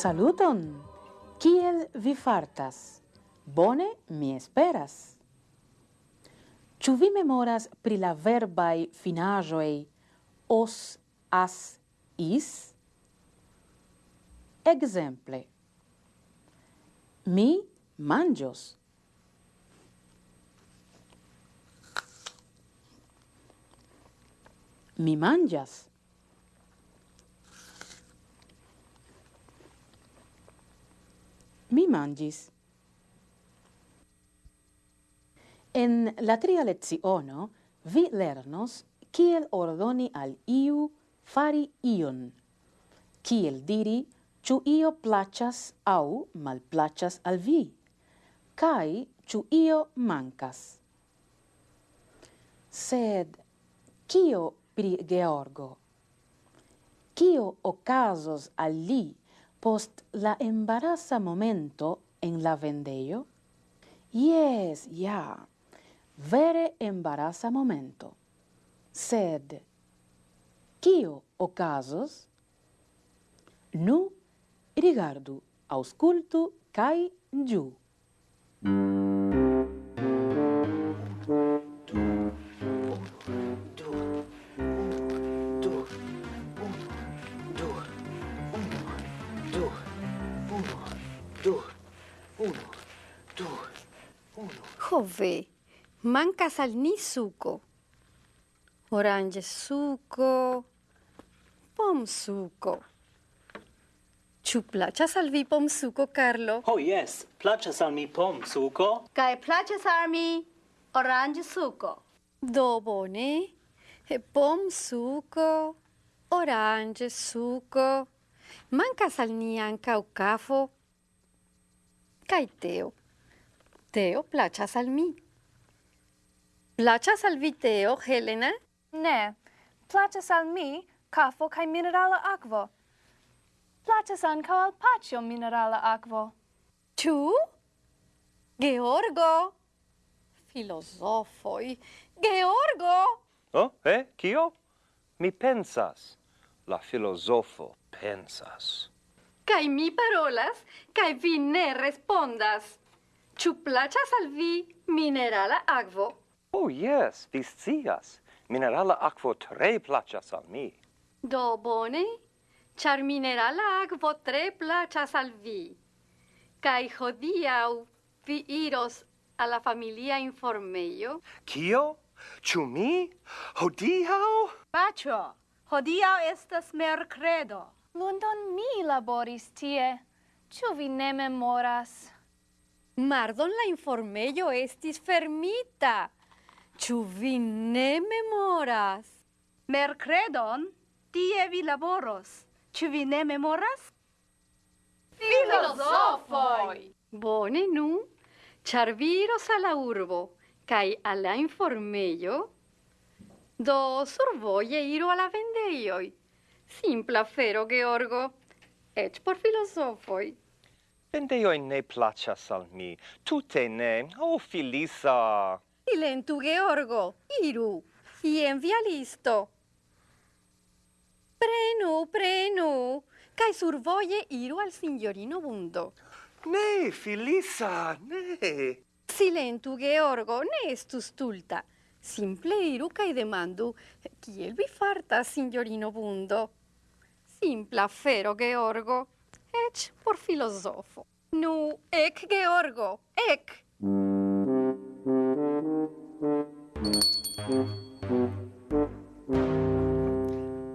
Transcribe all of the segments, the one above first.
Saluton! Kiel vi fartas? Bone mi esperas. Ĉu vi memoras pri la verbaj finaĵoj os, as, is? Ekzemple. Mi manĝos. Mi manĝas. mi mangis. En la tria leziono vi lernos kiel ordoni al iu fari ion, kiel diri ĉu io placas au malplacas al vi, Kai ĉu io mancas. Sed, kio pri Georgo? Kio okazos al li post la embarasa momento en la vendejo? Yes, ja, yeah. vere embarasa momento. Sed, kio ocasos? Nu, rigardu, auscultu, kai giu. Mm. Cove, mancas al ni suco. Orange suco, pom suco. Ciu plaĉas al vi pom suco, Carlo? Oh, yes, plaĉas al mi pom suco. Kai plaĉas al mi orange suco. Do bone, e pom suco, orange suco. Mancas al ni ankaŭ kafo kaj teo. Teo placas al mi. Placas al vi teo, Helena? Ne, placas al mi cafo cae minerala aquo. Placas anca al pacio minerala aquo. Tu? Georgo? Filosofoi. Georgo! Oh, eh, cio? Mi pensas. La filosofo pensas. Cai mi parolas, cai vi ne respondas. Ĉu plaĉas al vi minerala akvo? Oh, yes, vi scias. Minerala akvo tre plaĉas al mi. Do bone, ĉar minerala akvo tre plaĉas al vi. Kaj hodiaŭ vi iros al la familia informejo. Kio? Ĉu mi? Hodiaŭ? Paĉo, hodiaŭ estas merkredo. Lundon mi laboris tie. Ĉu vi ne memoras? Mardon la informello estis fermita. Ĉu vi ne memoras? Mercredon tie vi laboros. Ĉu vi ne memoras? Filozofoj! Bone nu, ĉar viros al la urbo kaj al la informello, do survoje iru al la vendejoj. Simpla fero, Georgo, eĉ por filosofoi. Vendeioi ne placas al mi. Tute ne. O, oh, Filisa! Silentu, Georgo. Iru. Ien via listo. Prenu, prenu. Cae survoie iru al signorino Bundo. Ne, Filisa, ne. Silentu, Georgo. Ne estus tulta. Simple iru cae demandu, kiel vi fartas, signorino Bundo? Simpla fero, Georgo ec por filosofo. Nu, ec, Georgo, ec!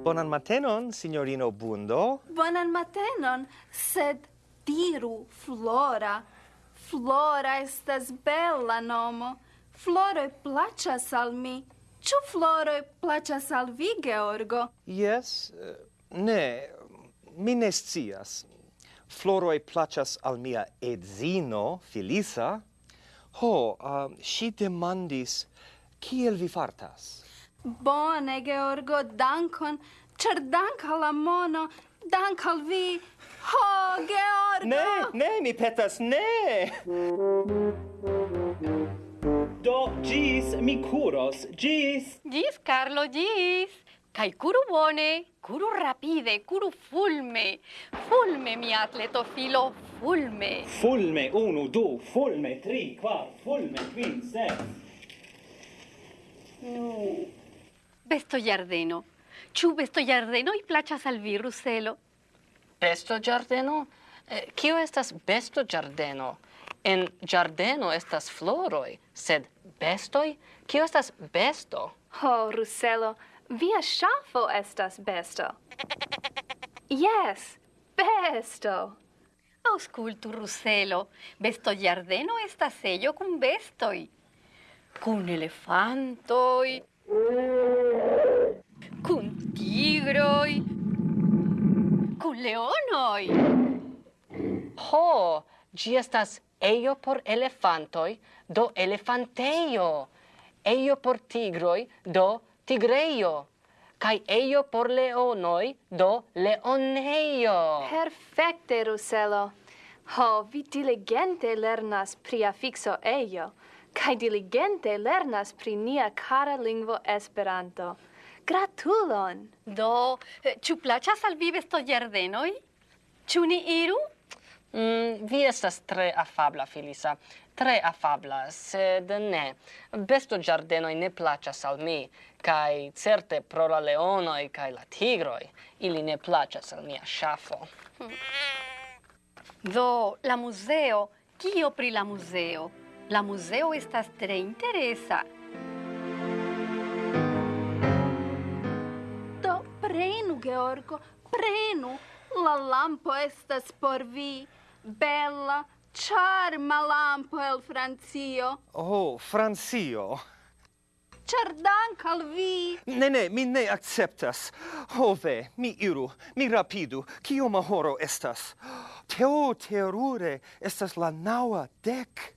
Bonan matenon, signorino Bundo. Bonan matenon, sed diru Flora. Flora estas bella nomo. Floroi placas al mi. Ĉu floroj placas al vi, Georgo? Jes, eh, ne, mi ne scias floroi placas al mia edzino, Felisa, ho, um, uh, si demandis, kiel vi fartas? Bone, Georgo, dankon, cer dank alla mono, dank al vi. Ho, Georgo! Ne, ne, mi petas, ne! Do, gis, mi curos, gis! Gis, Carlo, gis! Kai curu bone, curu rapide, curu fulme. Fulme, mi atleto filo, fulme. Fulme, unu, du, fulme, tri, quar, fulme, quin, ses. Nu. Besto giardeno. Ciu besto giardeno i placas al vi, Ruselo? Besto giardeno? Eh, kio estas besto giardeno? En giardeno estas floroi, sed bestoi? Kio estas besto? Ho, oh, Ruselo, Via ŝafo estas besto. Yes, besto. Auscultu, Ruselo, besto giardeno estas sello kun bestoi. Kun elefantoi. kun tigroi. kun leonoi. Ho, gi estas eio por elefantoi, do elefanteio. Eio por tigroi, do tigreio, kai eio por leonoi, do leoneio. Perfecte, Ruselo. Ho, vi diligente lernas pri affixo eio, kai diligente lernas pri nia cara lingvo Esperanto. Gratulon! Do, eh, ĉu plaĉas al vi vestoĝardenoj? Ĉu ni iru? Mm, vi estas tre afabla, Filisa. Tre afabla, sed ne. Besto giardenoi ne placas al mi kai certe pro la leonoi kai la tigroi, ili ne placas al mia shafo. Do, la museo, kio pri la museo? La museo estas tre interesa. Do, prenu, Georgo, prenu. La lampo estas por vi, bella, charma lampo el Francio. Oh, Francio! Ĉar dank' al vi! Ne, ne, mi ne akceptas. Ho ve, mi iru, mi rapidu. Kioma horo estas? Teo terure estas la naŭa dek.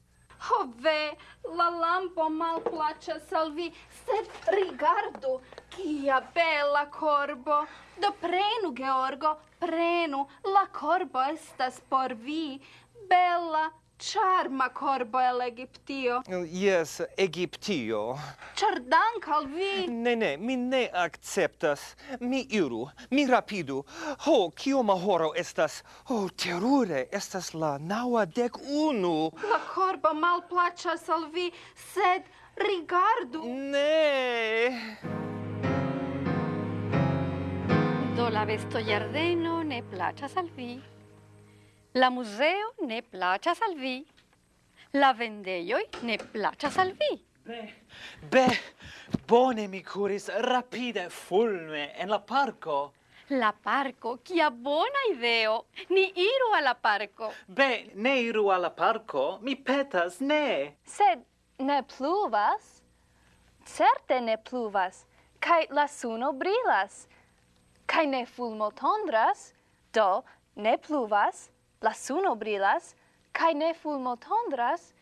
Ho ve, la lampo malplaĉas al vi, sed rigardu, kia bela korbo. Do prenu, Georgo, prenu, la korbo estas por vi charma corbo el Egiptio. Oh, yes, Egiptio. Char dank al vi. Ne, ne, mi ne acceptas. Mi iru, mi rapidu. Ho, kioma horo estas? Ho, terure, estas la naua dec unu. La corbo mal placas al vi, sed rigardu. Ne. Do la vesto jardeno ne placas al vi. La museo ne placas al vi. La vendeioi ne placas al vi. Be, be, bone mi curis rapide fulme en la parco. La parco, kia bona ideo. Ni iru alla parco. Be, ne iru alla parco, mi petas, ne. Sed ne pluvas? Certe ne pluvas, kai la suno brilas, kai ne fulmo tondras, do ne pluvas, la suno brilas, cae ne fulmo tondras,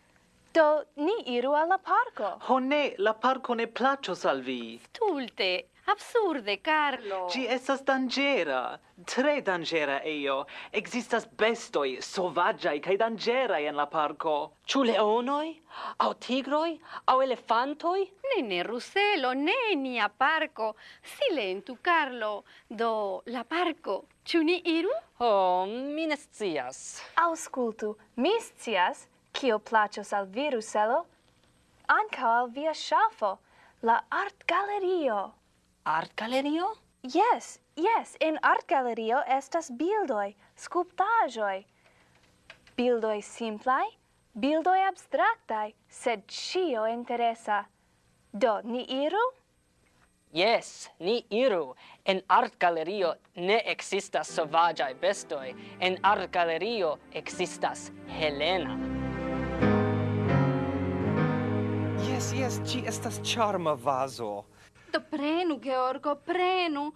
do ni iru alla parco. Ho ne, la parco ne placos al vi. Stulte, absurde, Carlo. Ci estas dangera, tre dangera eio. Existas bestoi, sovagiai, cae dangerai en la parco. Ciu leonoi, au tigroi, au elefantoi? Ne, ne, Ruselo, ne, nia parco. Silentu, Carlo, do la parco Ĉu ni iru? Ho, oh, mi ne scias. Aŭskultu, mi scias kio plaĉos al vi, Ruselo, ankaŭ al via ŝafo, la artgalerio. Artgalerio? Yes, yes, in artgalerio estas bildoj, skulptaĵoj. Bildoj simplaj, bildoj abstraktaj, sed ĉio interesa. Do, ni iru? Yes, ni iru. En art galerio ne existas sovagiae bestoi. En art galerio existas Helena. Yes, yes, ci estas charma vaso. Do prenu, Georgo, prenu.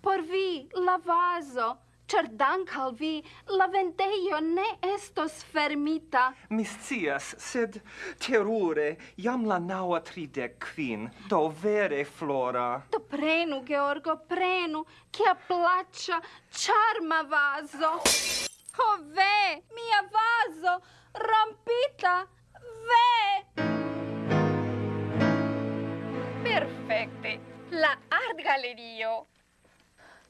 Por vi, la vaso char dank al vi la vendeio ne estos fermita. Mi scias, sed terure, jam la naua tridec quin, do vere flora. Do prenu, Georgo, prenu, kia placcia, charma vaso. Ho ve, mia vaso, rompita, ve! Perfecte, la art galerio.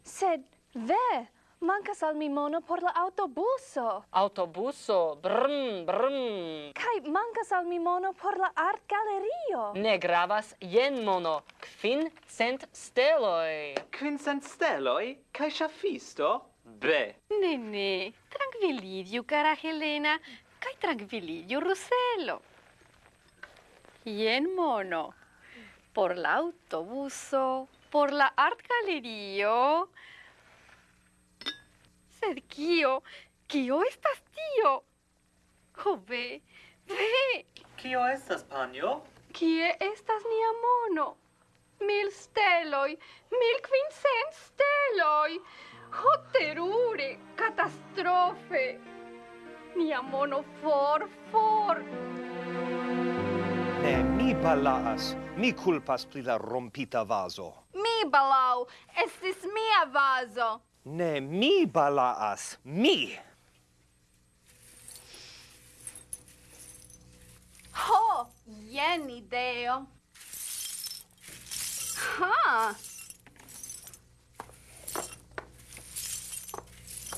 Sed, ve, Mancas al mi mono por la autobuso. Autobuso, brm, brm. Kai mancas al mi mono por la art galerio. Ne gravas jen mono, kvin cent steloi. Kvin cent steloj? Kai shafisto? Bre. Ne, ne, tranquillidiu, cara Helena, kai tranquillidiu, Ruselo. Jen mono, por la autobuso, por la art galerio, Sed kio? Kio estas tio? Ho ve, ve! Kio estas, panjo? Kie estas nia mono? Mil steloi, mil quincent steloi! Ho terure, catastrofe! Nia mono for, for! Ne, mi balaas, mi culpas pri la rompita vaso. Mi balau, estis mia vaso! Ne mi balaas, mi! Ho, jen ideo! Ha!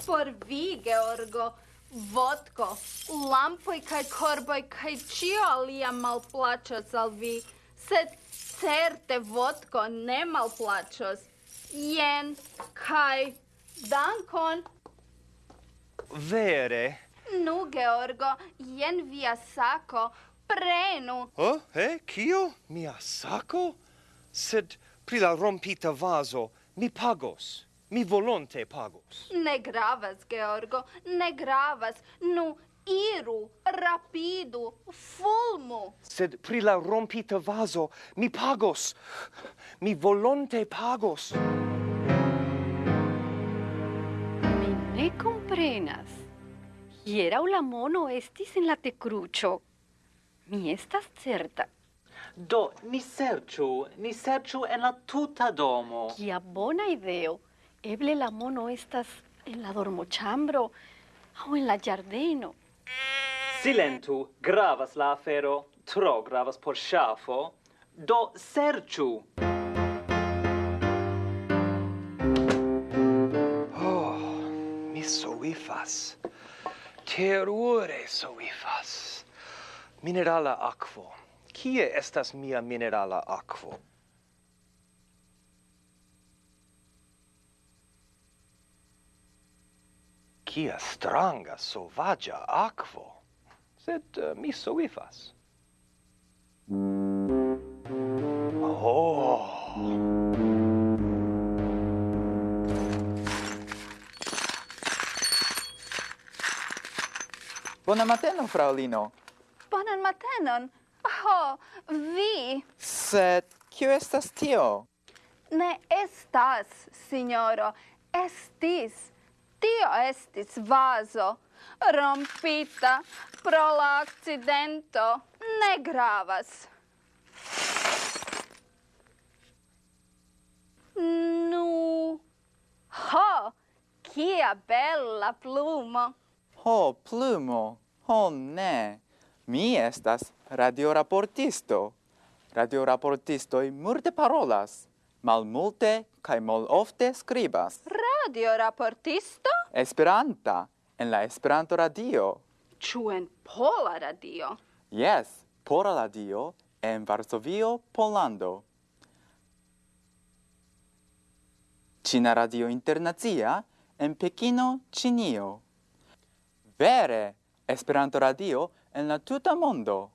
Por vi, Georgo, vodko, lampoj kaj korboj kaj ĉio alia malplaĉos al vi, sed certe vodko ne malplaĉos. Jen kaj Dankon. Vere? Nu, Georgo, jen via sako. Prenu. Oh, eh, kio? Mia sako? Sed pri la rompita vaso mi pagos. Mi volonte pagos. Ne gravas, Georgo, ne gravas. Nu, iru, rapidu, fulmu. Sed pri la rompita vaso mi pagos. Mi volonte pagos. Ne comprenas. Hierau la mono estis en la tecrucio. Mi estas certa. Do, ni serciu, ni serciu en la tuta domo. Kia bona ideo. Eble la mono estas en la dormochambro au en la giardeno. Silentu, gravas la afero, tro gravas por ŝafo. Do, serciu! soifas. Terure soifas. Minerala aquo. Kie estas mia minerala aquo? Kia stranga, sovagia aquo. Sed uh, mi soifas. Oh! Bona mateno, fraulino. Bonan matenon. Ho, vi. Sed kio estas tio? Ne estas, signoro. Estis. Tio estis vaso. Rompita pro la accidento. Ne gravas. Nu. Ho, kia bella plumo. Ho, plumo. Ho, ne. Mi estas radioraportisto. Radioraportistoi multe parolas, malmulte kaj malofte skribas. Radioraportisto? Esperanta, en la Esperanto radio. Ĉu en Pola radio? Yes, Pola radio en Varsovio, Pollando. Cina Radio Internacia en Pekino, Cinio vere Esperanto radio en la tuta mondo.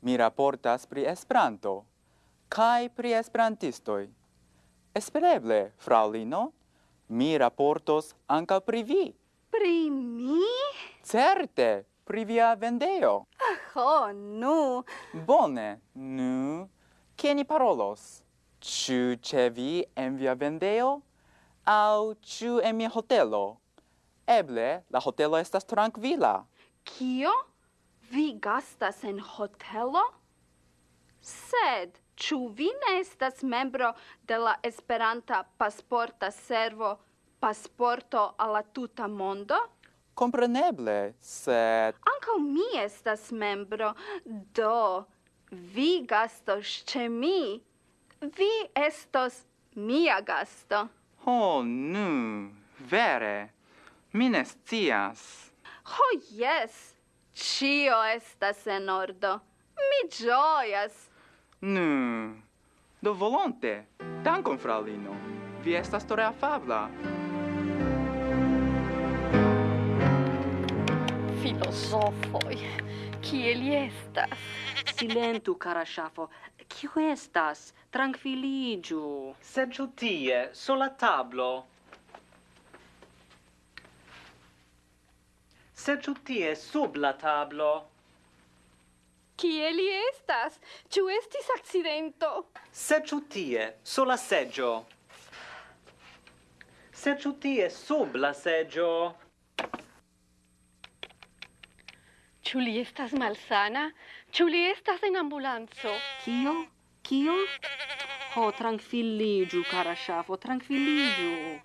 Mi raportas pri Esperanto kaj pri Esperantistoj. Espereble, fraŭlino, mi raportos ankaŭ pri vi. Pri mi? Certe, pri via vendeo. Aho, nu. Bone, nu. Kie ni parolos? Ĉu ĉe vi en via vendeo? Aŭ ĉu en mia hotelo? Eble, la hotelo estas tranquila. Kio? Vi gastas en hotelo? Sed, ĉu vi ne estas membro de la Esperanta pasporta servo Pasporto al la tuta mondo? Kompreneble, sed... Ankaŭ mi estas membro, do vi gastos ĉe mi. Vi estos mia gasto. Ho, nu, vere. Mi ne scias. Ho, oh, yes. Cio estas en ordo. Mi gioias. Nu, do volonte. Dankon, fraŭlino. Vi estas tore afabla. Filosofoi, kiel estas? Silentu, cara ŝafo. Kio estas? Trankviliĝu. Seĝu tie, sola la tablo. Serĉu tie sub la tablo. Kie li estas? Ĉu estis akcidento? Serĉu tie, sur la seĝo. Serĉu tie sub la seĝo. Ĉu li estas malsana? Ĉu li estas en ambulanco? Kio? Kio? Ho, oh, tranquilligiu, cara ŝafo, tranquilligiu.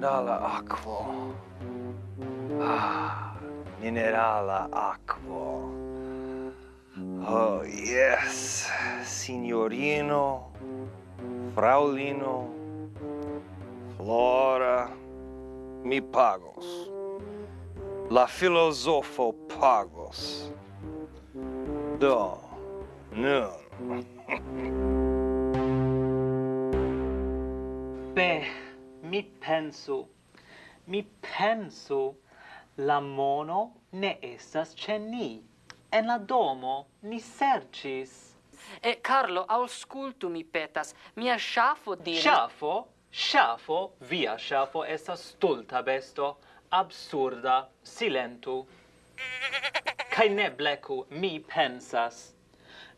Minerala aquo. Ah, minerala aquo. Oh, yes. Signorino, fraulino, Flora, mi pagos. La filosofo pagos. Do, nun. Be, mi pensu. Mi pensu, la mono ne estas ce ni. En la domo ni sercis. E Carlo, auscultu mi petas, mia shafo diris... Shafo? ŝafo Via shafo estas stulta besto, absurda, silentu. kai ne bleku mi pensas.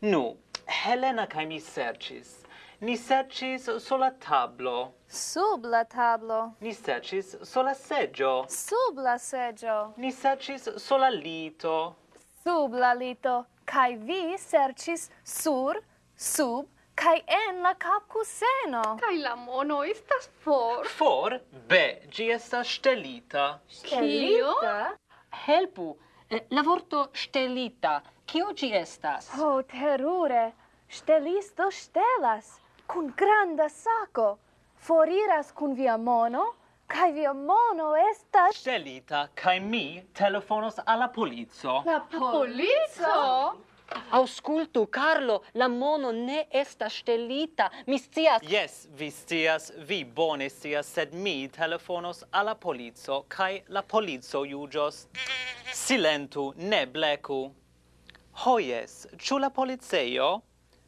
Nu, Helena kai mi serĉis Ni sercis sola tablo. Sub la tablo. Ni sercis sola seggio. Sub la seggio. Ni sercis sola lito. Sub la lito. Kai vi sercis sur, sub, kai en la capcuseno. Kai la mono estas for. For? Be, gi estas stelita. Stelita? Helpu, eh, la vorto stelita. Kio gi estas? Oh, terure. Stelisto stelas cun granda saco foriras cun via mono, Kai via mono estas scelita, kai mi telefonos alla polizzo. La polizzo? Auscultu, Carlo, la mono ne estas stelita. Mi scias. Yes, vi scias, vi bone scias, sed mi telefonos alla polizzo, kai la polizzo jugios. Silentu, ne blecu. Ho, oh, yes, la polizeio?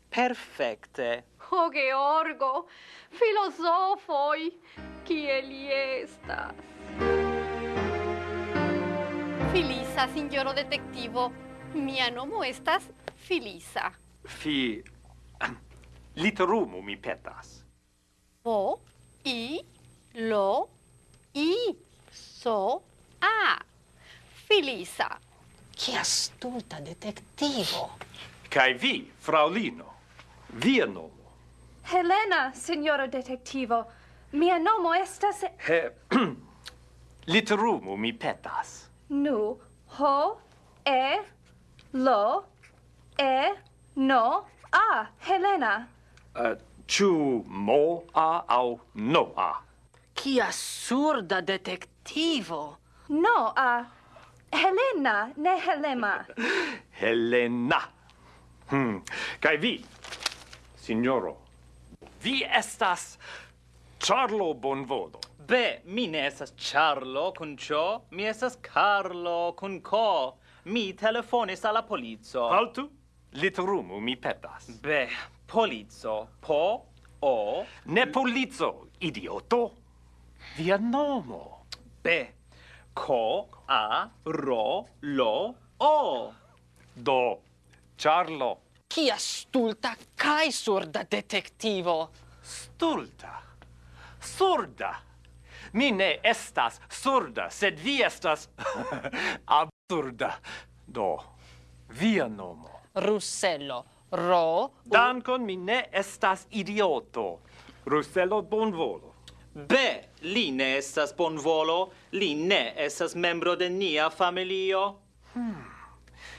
Perfecte. O Georgo, filosofoi, kie li estas? Filisa, signoro detectivo, mia nomo estas Filisa. Fi... Literumu mi petas. O, i, lo, i, so, a. Filisa. Che astuta detektivo! Kai vi, fraulino, via nomo Helena, signoro detectivo. Mia nomo estas... He... Literumu mi petas. Nu, ho, e, lo, e, no, a, Helena. Uh, ciu mo a au no a? Kia surda detectivo! No a... Helena, ne Helema. Helena. Hmm. Kai vi, signoro, Vi estas Charlo Bonvodo. Be, mi ne estas Charlo kun cio, mi estas Carlo kun co. Mi telefonis alla polizo. Haltu, literumu mi petas. Be, polizo, po, o... Ne polizo, idioto. Via nomo. Be, co, a, ro, lo, o. Do, Charlo. Kia stulta kai surda detektivo. Stulta. Surda. Mi ne estas surda, sed vi estas absurda. Do, via nomo. Russello. Ro. Dankon mi ne estas idioto. Russello bonvolo. Be, li ne estas bonvolo, li ne estas membro de nia familio. Hmm.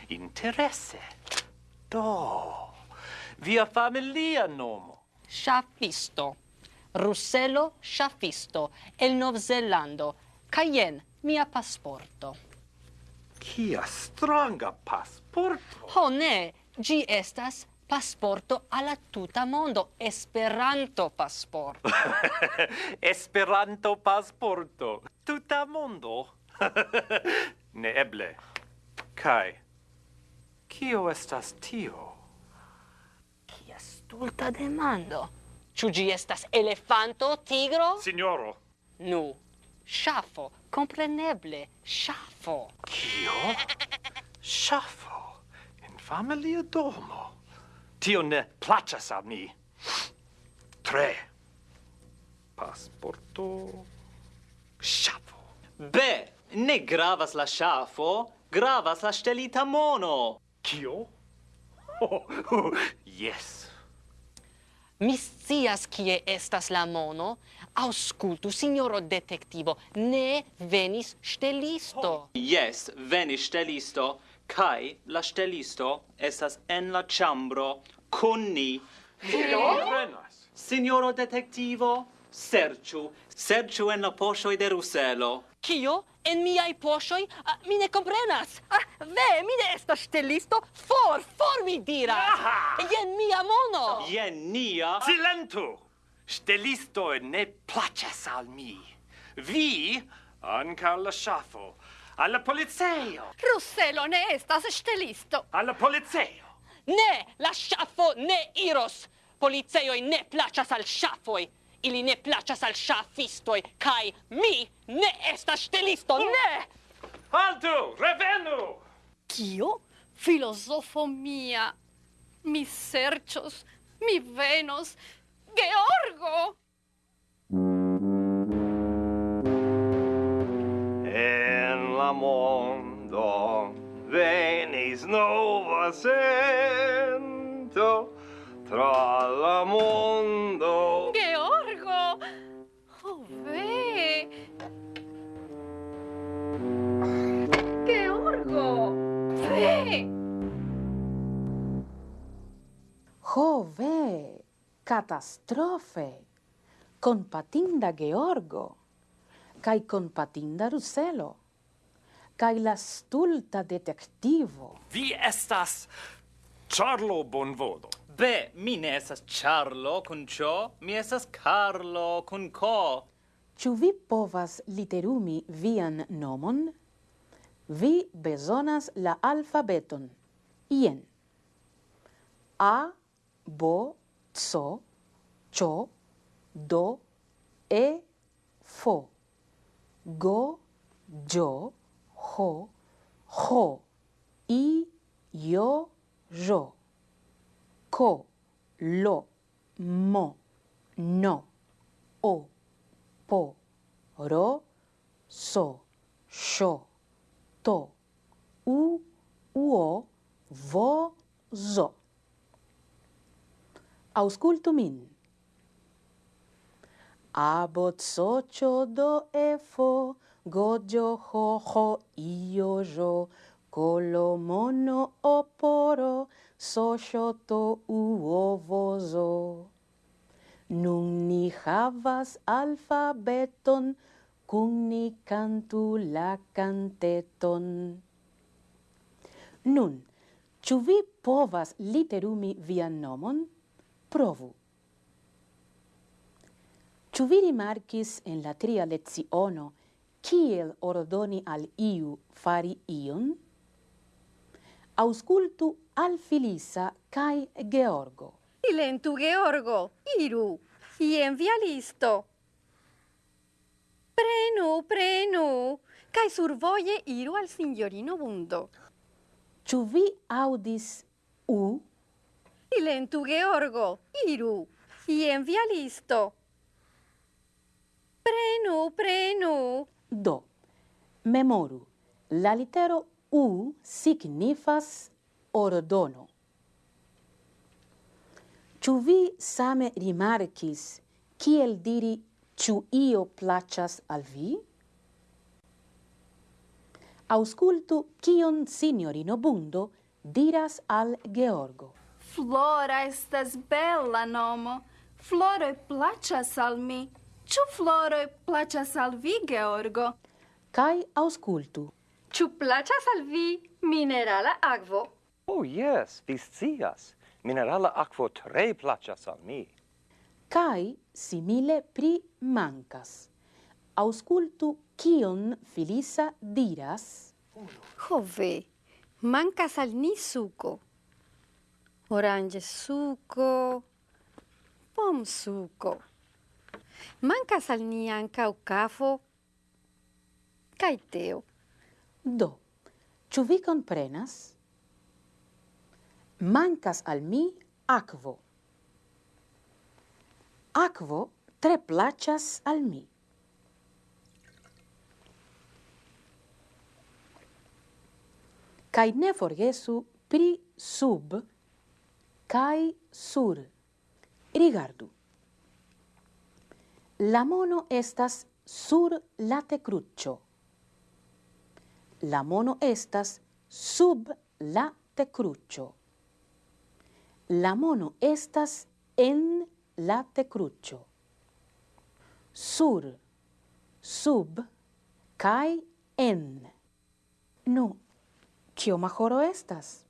Interesse. Do, via familia nomo. Sciafisto. Russello Sciafisto, el Novzelando. Cayen, mia pasporto. Kia stranga pasporto. Ho ne, gi estas pasporto alla tuta mondo, Esperanto pasporto. Esperanto pasporto. Tuta mondo. ne eble. Kai Kio estas tio? Kia stulta demando. Ciu gi estas elefanto, tigro? Signoro. Nu, shafo, compreneble, shafo! Kio? Shafo? In familia domo. Tio ne placas al mi. Tre. Pasporto. Shafo! Be, ne gravas la ŝafo, gravas la ŝtelita mono. Kio? Oh, oh, yes. Mi scias kie estas la mono. Auscultu, signoro detektivo, ne venis stelisto. Oh. Yes, venis ŝtelisto, kaj la ŝtelisto estas en la ĉambro kun ni. Kio? Signoro detektivo, serĉu, serĉu en la poŝoj de Ruselo. Kio? en miaj poŝoj, mi ne komprenas. Ah, ve, mi ne estas ŝtelisto, for, for mi diras. Jen mia mono. Jen nia. Silentu! Ŝtelisto ne plaĉas al mi. Vi ankaŭ la ŝafo. Alla polizeo! Russello ne estas ŝtelisto! Alla polizeo! Ne! La ŝafo ne iros! Policeoj ne plaĉas al ŝafoj! ili ne placas al ŝafistoj kaj mi ne estas ŝtelisto, oh. ne! Haltu, revenu! Kio? Filozofo mia, mi serĉos, mi venos, Georgo! En la mondo venis nova sento tra la mondo. Ge Ho ve! Catastrofe! Compatinda Georgo! Cai compatinda Ruselo! Cai la stulta detectivo! Vi estas Charlo Bonvodo! Be, mi ne estas Charlo kun cio, mi estas Carlo kun co. Ciu vi povas literumi vian nomon? Vi bezonas la alfabeton. Ien. A bo, co, cho, do, e, fo. Go, jo, ho, ho. I, yo, jo. Ko, lo, mo, no, o, po, ro, so, sho, to, u, uo, vo, zo. Auscultu min. Abot socio do efo, gojo hoho iojo, kolomono oporo, socio to uovozo. Nun ni havas alfabeton, kun ni cantu la canteton. Nun, ĉu vi povas literumi vian nomon? Provu. Ĉu vi rimarkis en la tria leciono kiel ordoni al iu fari ion? Auscultu al Filisa kaj Georgo. Silentu, Georgo! Iru! Ien via listo! Prenu, prenu! Kai survoje iru al signorino Bundo. Ĉu vi aŭdis u Silentu, Georgo, iru, ien via listo. Prenu, prenu. Do, memoru, la litero U signifas ordono. Ĉu vi same rimarkis kiel diri ĉu io placas al vi? Auscultu kion signorino Bundo diras al Georgo. Flora estas bella nomo. Floroi placas al mi. Ĉu floroi placas al vi, Georgo? Kai auscultu. Ĉu placas al vi minerala aquo? Oh, yes, vi scias. Minerala aquo tre placas al mi. Kai simile pri mancas. Auscultu kion Filisa diras. Ho ve, mankas al ni suco orange suco, pom suco. Mancas al ni anca o cafo kai teo. Do, ciu vi comprenas? Mancas al mi aquo. Aquo tre placas al mi. Kaj ne forgesu pri sub kai sur. Rigardu. La mono estas sur la tecruccio. La mono estas sub la tecruccio. La mono estas en la tecruccio. Sur, sub, kai en. Nu, kioma horo estas?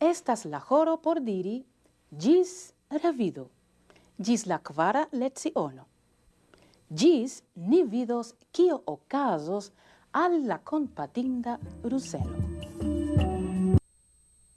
Estas la horo por diri gis revido, gis la quara leziono. Gis ni vidos kio okazos al la compatinda Ruselo.